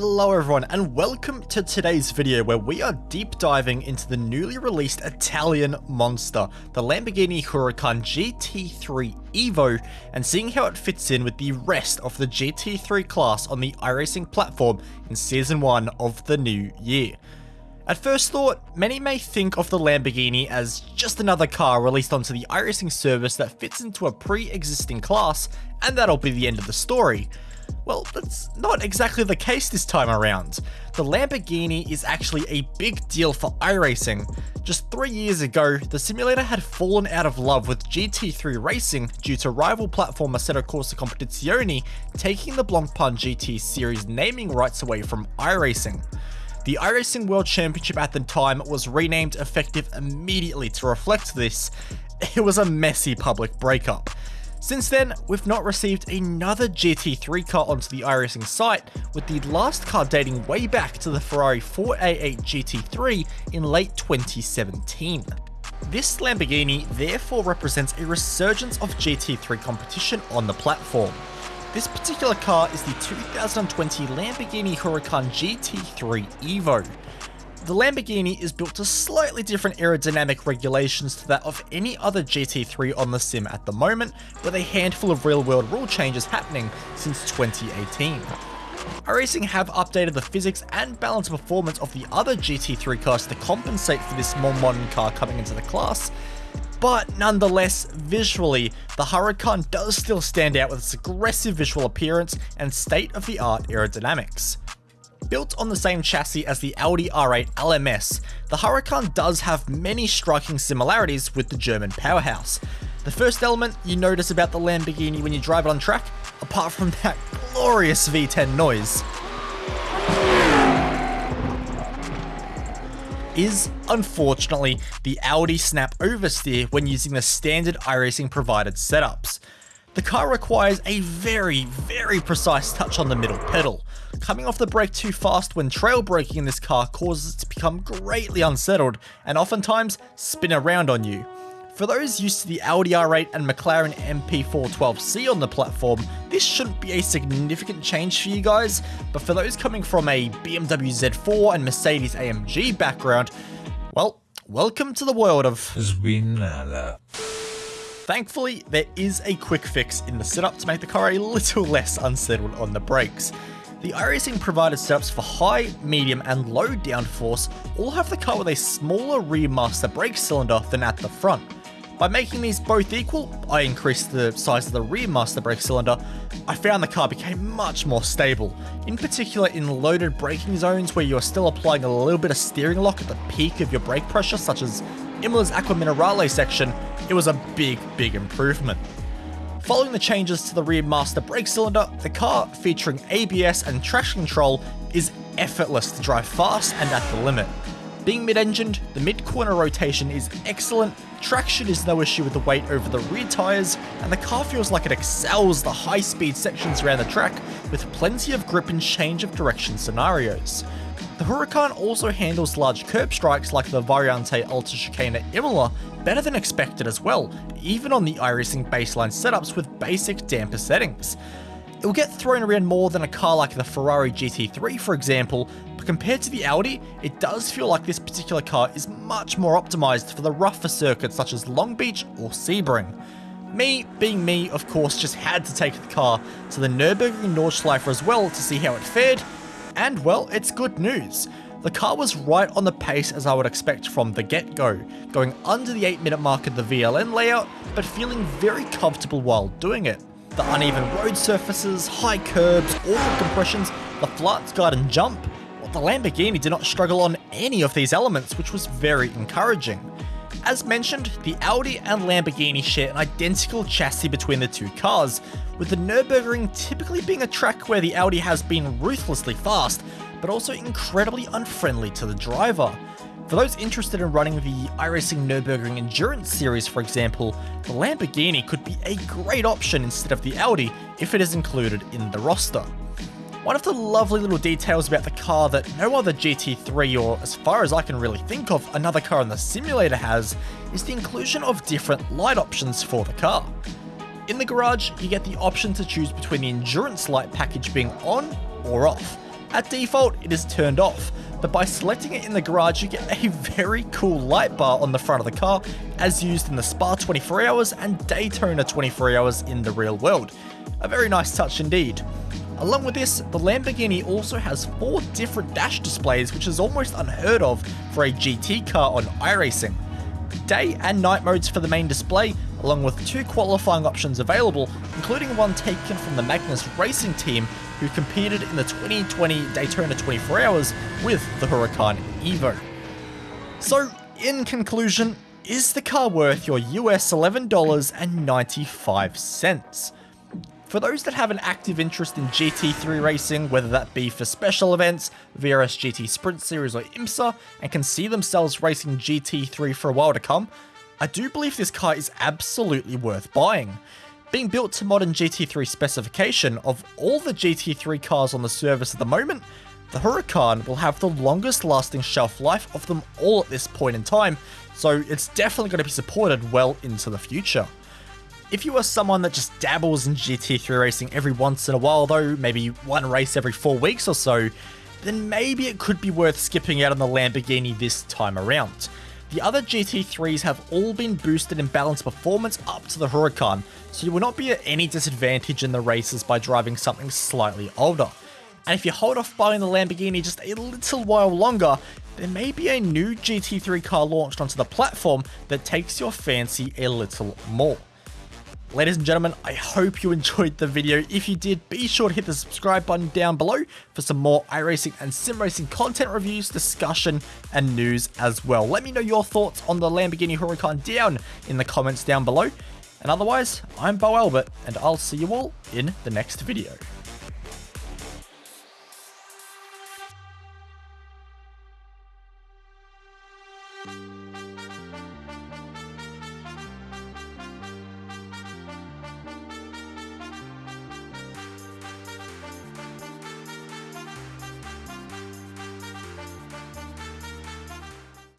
Hello everyone and welcome to today's video where we are deep diving into the newly released Italian monster, the Lamborghini Huracan GT3 Evo, and seeing how it fits in with the rest of the GT3 class on the iRacing platform in Season 1 of the new year. At first thought, many may think of the Lamborghini as just another car released onto the iRacing service that fits into a pre-existing class, and that'll be the end of the story. Well, that's not exactly the case this time around. The Lamborghini is actually a big deal for iRacing. Just three years ago, the simulator had fallen out of love with GT3 racing due to rival platform Assetto Corsa Competizione taking the Blancpain GT series naming rights away from iRacing. The iRacing World Championship at the time was renamed effective immediately to reflect this. It was a messy public breakup. Since then, we've not received another GT3 car onto the iRacing site, with the last car dating way back to the Ferrari 488 GT3 in late 2017. This Lamborghini therefore represents a resurgence of GT3 competition on the platform. This particular car is the 2020 Lamborghini Huracan GT3 Evo. The Lamborghini is built to slightly different aerodynamic regulations to that of any other GT3 on the sim at the moment, with a handful of real world rule changes happening since 2018. iRacing have updated the physics and balance performance of the other GT3 cars to compensate for this more modern car coming into the class, but nonetheless, visually, the Huracan does still stand out with its aggressive visual appearance and state-of-the-art aerodynamics. Built on the same chassis as the Audi R8 LMS, the Huracan does have many striking similarities with the German powerhouse. The first element you notice about the Lamborghini when you drive it on track, apart from that glorious V10 noise, is, unfortunately, the Audi snap oversteer when using the standard iRacing provided setups. The car requires a very, very precise touch on the middle pedal. Coming off the brake too fast when trail braking in this car causes it to become greatly unsettled and oftentimes spin around on you. For those used to the Audi R8 and McLaren MP412C on the platform, this shouldn't be a significant change for you guys, but for those coming from a BMW Z4 and Mercedes AMG background, well, welcome to the world of Svinala. Thankfully, there is a quick fix in the setup to make the car a little less unsettled on the brakes. The iRacing provided setups for high, medium and low downforce all have the car with a smaller rear master brake cylinder than at the front. By making these both equal, I increased the size of the rear master brake cylinder, I found the car became much more stable, in particular in loaded braking zones where you are still applying a little bit of steering lock at the peak of your brake pressure such as Imola's Acqua Minerale section, it was a big, big improvement. Following the changes to the rear master brake cylinder, the car, featuring ABS and traction control, is effortless to drive fast and at the limit. Being mid-engined, the mid-corner rotation is excellent, traction is no issue with the weight over the rear tyres, and the car feels like it excels the high-speed sections around the track with plenty of grip and change of direction scenarios. The Huracan also handles large curb strikes like the Variante Alta Chicane Imola better than expected as well, even on the iRacing baseline setups with basic damper settings. It will get thrown around more than a car like the Ferrari GT3 for example, but compared to the Audi, it does feel like this particular car is much more optimised for the rougher circuits such as Long Beach or Sebring. Me, being me, of course, just had to take the car to the Nürburgring Nordschleife as well to see how it fared, and well, it's good news. The car was right on the pace as I would expect from the get-go, going under the 8 minute mark of the VLN layout, but feeling very comfortable while doing it. The uneven road surfaces, high curbs, awful compressions, the flat guard and jump, well, the Lamborghini did not struggle on any of these elements, which was very encouraging. As mentioned, the Audi and Lamborghini share an identical chassis between the two cars, with the Nürburgring typically being a track where the Audi has been ruthlessly fast, but also incredibly unfriendly to the driver. For those interested in running the iRacing Nürburgring Endurance Series for example, the Lamborghini could be a great option instead of the Audi if it is included in the roster. One of the lovely little details about the car that no other GT3 or as far as I can really think of another car in the simulator has is the inclusion of different light options for the car. In the garage, you get the option to choose between the endurance light package being on or off. At default, it is turned off, but by selecting it in the garage, you get a very cool light bar on the front of the car, as used in the Spa 24 Hours and Daytona 24 Hours in the real world. A very nice touch indeed. Along with this, the Lamborghini also has four different dash displays, which is almost unheard of for a GT car on iRacing. Day and night modes for the main display, along with two qualifying options available, including one taken from the Magnus Racing team who competed in the 2020 Daytona 24 Hours with the Huracan Evo. So, in conclusion, is the car worth your US $11.95? For those that have an active interest in GT3 racing, whether that be for special events, VRS GT Sprint Series or IMSA, and can see themselves racing GT3 for a while to come, I do believe this car is absolutely worth buying. Being built to modern GT3 specification, of all the GT3 cars on the service at the moment, the Huracan will have the longest lasting shelf life of them all at this point in time, so it's definitely going to be supported well into the future. If you are someone that just dabbles in GT3 racing every once in a while though, maybe one race every four weeks or so, then maybe it could be worth skipping out on the Lamborghini this time around. The other GT3s have all been boosted in balance performance up to the Huracan, so you will not be at any disadvantage in the races by driving something slightly older. And if you hold off buying the Lamborghini just a little while longer, there may be a new GT3 car launched onto the platform that takes your fancy a little more. Ladies and gentlemen, I hope you enjoyed the video. If you did, be sure to hit the subscribe button down below for some more iRacing and sim racing content reviews, discussion, and news as well. Let me know your thoughts on the Lamborghini Huracan down in the comments down below. And otherwise, I'm Bo Albert, and I'll see you all in the next video.